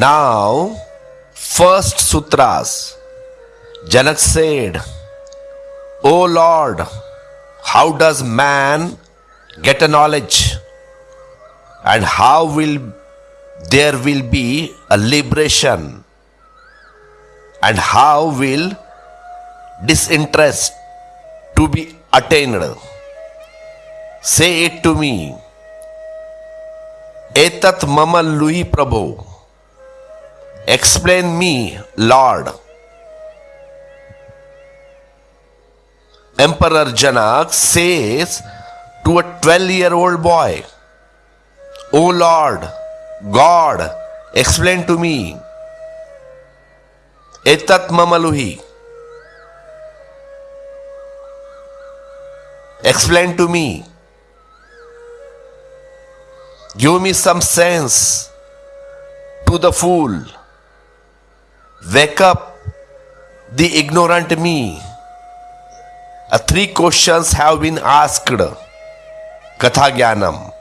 Now, first sutras. Janak said, O Lord, how does man get a knowledge? And how will there will be a liberation? And how will disinterest to be attained? Say it to me. Etat mama lui prabhu. Explain me, Lord. Emperor Janak says to a 12 year old boy, O Lord, God, explain to me. Etat mamaluhi. Explain to me. Give me some sense to the fool. Wake up the ignorant me. Uh, three questions have been asked. Katha Gyanam.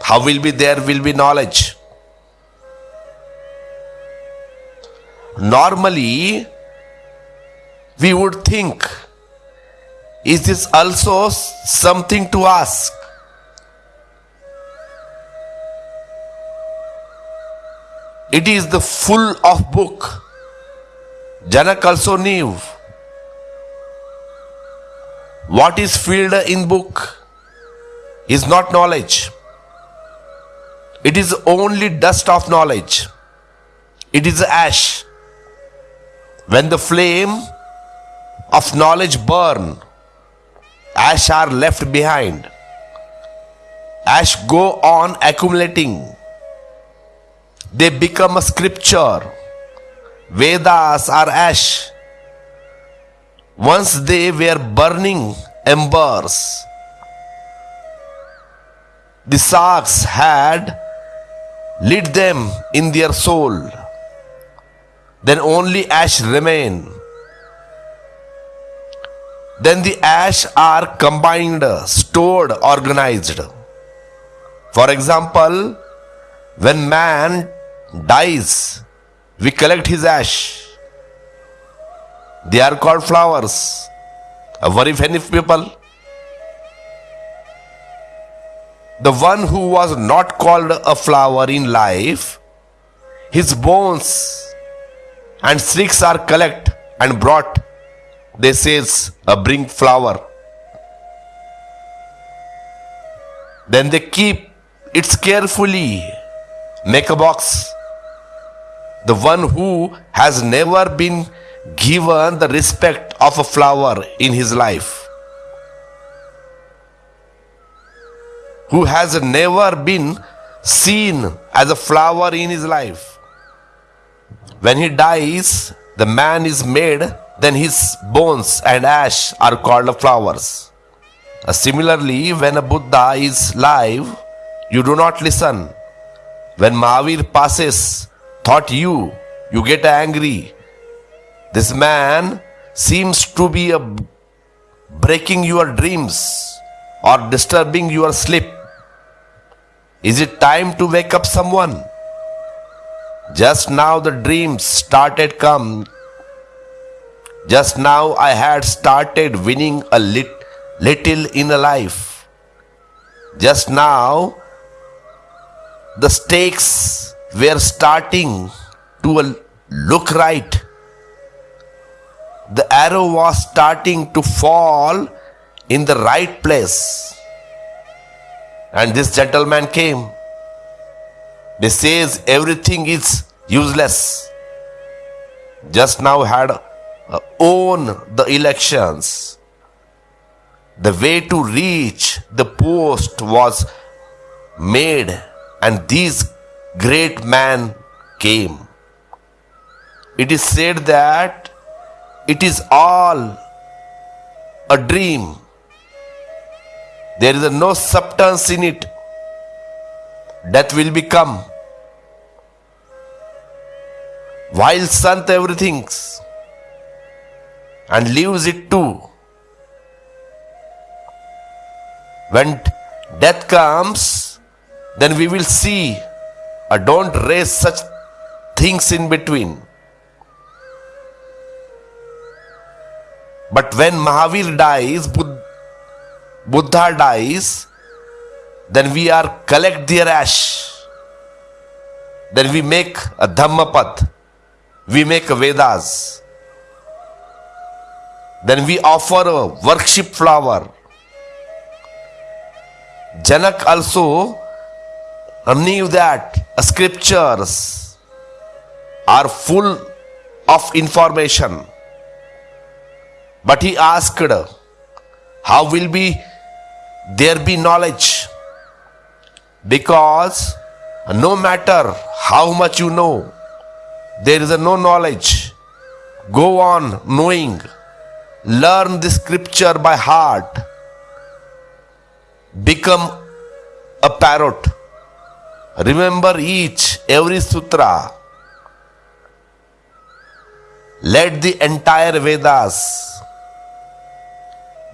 How will be there will be knowledge? Normally, we would think, is this also something to ask? It is the full of book. Janak also knew what is filled in book is not knowledge. It is only dust of knowledge. It is ash. When the flame of knowledge burn, ash are left behind. Ash go on accumulating. They become a scripture. Vedas are ash. Once they were burning embers. The sharks had lit them in their soul. Then only ash remain. Then the ash are combined, stored, organized. For example, when man dies, we collect his ash. They are called flowers. A very many people. The one who was not called a flower in life, his bones and sticks are collect and brought. They says, a bring flower. Then they keep it carefully, make a box. The one who has never been given the respect of a flower in his life, who has never been seen as a flower in his life. When he dies, the man is made, then his bones and ash are called flowers. Uh, similarly, when a Buddha is live, you do not listen. When Mahavir passes, thought you, you get angry. This man seems to be a breaking your dreams or disturbing your sleep. Is it time to wake up someone? Just now the dreams started come. Just now I had started winning a lit, little in a life. Just now the stakes were starting to look right. The arrow was starting to fall in the right place. And this gentleman came. They says everything is useless. Just now had uh, own the elections. The way to reach the post was made and these great man came. It is said that it is all a dream. There is no substance in it. Death will become. While Sant everything and leaves it too. When death comes, then we will see or don't raise such things in between. But when Mahavir dies, Bud- Buddha dies, then we are collect their ash. Then we make a Dhammapat. We make a Vedas. Then we offer a worship flower. Janak also knew that scriptures are full of information. But he asked, How will be there be knowledge? Because no matter how much you know, there is no knowledge. Go on knowing. Learn the scripture by heart. Become a parrot. Remember each, every sutra. Let the entire Vedas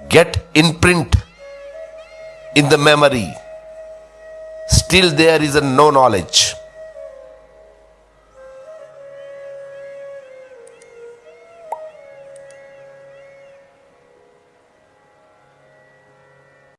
get imprint in the memory. Still, there is a no knowledge.